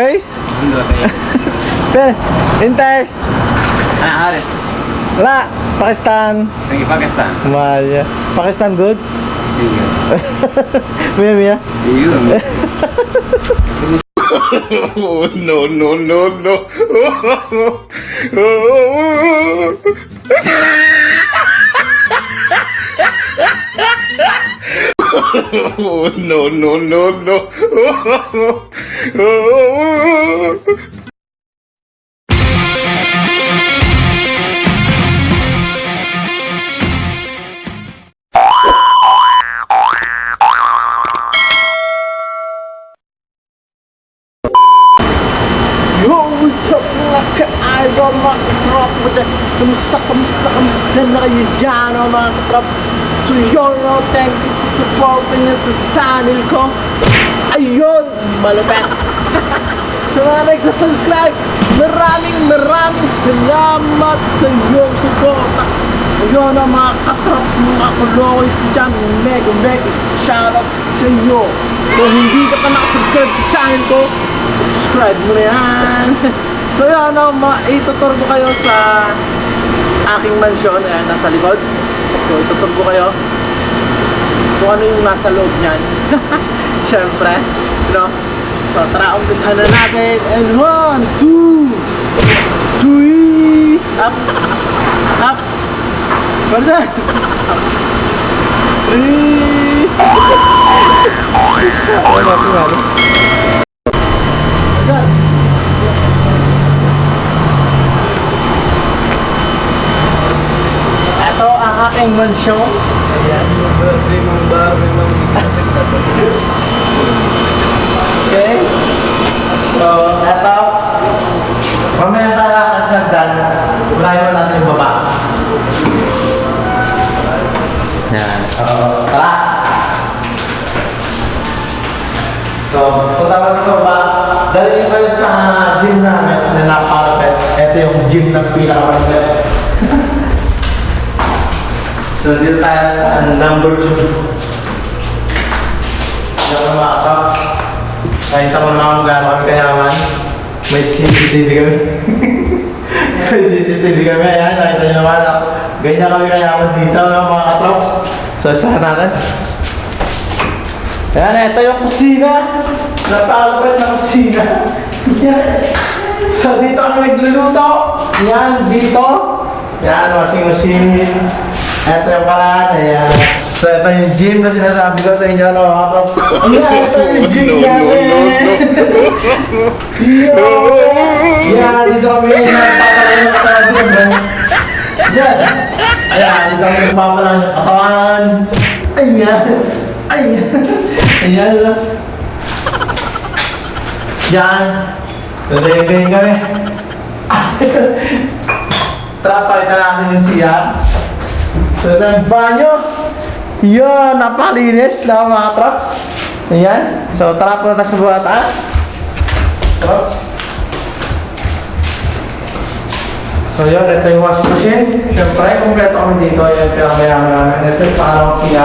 Guys? Hindi tayo. Pe, Intes. Ah, Ares. Wala. Pakistan. Nagi Pakistan. Maya. Pakistan good? Iya. Mia, Mia. Iya. Oh, no, no, no, no. Oh, no, no, no, no. Yo, what's up mga ka-idol, mga katrop mo dyan? Kamusta, kamusta, kamusta na kayo dyan, oh, mga katrop? So yun, no, thank you sa support niyo sa channel ko. Malapit. sa mga nagsasubscribe, maraming maraming salamat sa iyong suporta. Ayun, oh, mga katrop, sa mga kulokoys ko dyan, mega, mega shoutout sa inyo. Kung hindi ka pa nakasubscribe sa channel ko, subscribe mo na yan. so yun, ano, itutur ko kayo sa aking mansyon, ayan, nasa likod. So itutur ko kayo kung ano yung nasa loob niyan. Siyempre, know. So tara, umpisahan na natin. And one, two, three, up, up. Pardon. Up. Three. Ano ba sumali? Pardon. Ito ang aking mansyon. Ayan. Okay? So, punta mo sa baba. Dali kayo sa gym namin na napakalapit. Ito yung gym na pinakamalapit. So dito tayo sa number 2. Diyan ka mga kapag. Nakita mo naman kung gaano kami kayaman. May CCTV kami. May CCTV kami. Ayan, nakita nyo naman. Ganyan kami kayaman dito ng mga katrops. So, saan natin? Ayan, ito yung kusina. Napakalapit na kusina. Yan. So, dito kami nagluluto. Yan, dito. Yan, washing machine. Ito yung paraan. Ayan. So, ito yung gym na sinasabi ko sa inyo. No, mga prop. Ayan, ito yung gym No, no, namin. Yo! Yan, dito kami nagpapalain ng katawan. Yan. Ayan, dito kami nagpapalain ng katawan. Ayan. Ayan. Ayan. Yan. Galing-galing kami. Tara, palitan natin yung siya. So, ito yung banyo. Yan, napalinis na mga trucks. Ayan. So, tara tayo sa buwan taas. Trucks. So, yun. Ito yung washing machine. Siyempre, kumpleto kami dito. Yan, pinakamayaman namin. Ito yung pangalawang siya.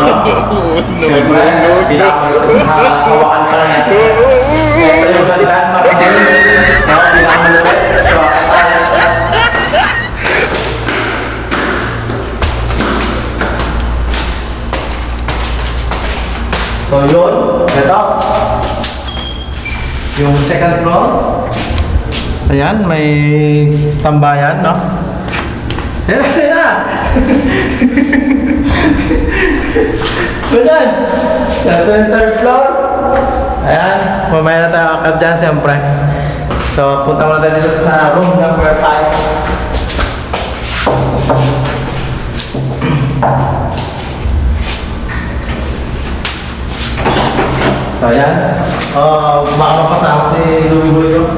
No, Siyempre, no, no, pinakahawakan pa lang natin. Siyempre, yung galitan, makamahal. No, pinakamalupit. So, tayo. So, yun. Ito. Yung second floor. Ayan, may tambayan, no? Ayan, ayan! So dyan, ito yung third floor. Ayan, mamaya na tayo akad dyan siyempre. So, punta muna tayo dito sa room number 5. So, ayan. Uh, baka mapasama si Louie ko.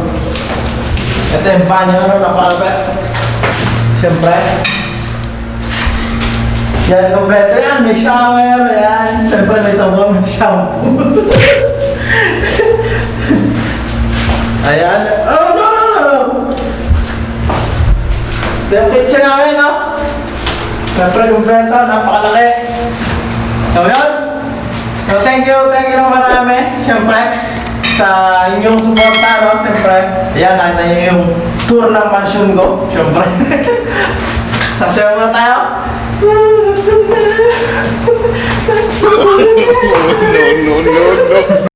Ito yung banyo, ano, nakalapit. Siyempre. Yan, kompleto yan. May shower, yan. Siyempre, may sabon, may shampoo. ayan. Oh, no, no, no. Ito yung kitchen namin, no? Siyempre, kompleto. Napakalaki. So, yun. So, thank you, thank you ng marami. Siyempre, sa inyong suporta, no? Siyempre, ayan, nakita niyo yung tour ng mansion ko. Siyempre. Sasayaw muna tayo. no, no, no, no.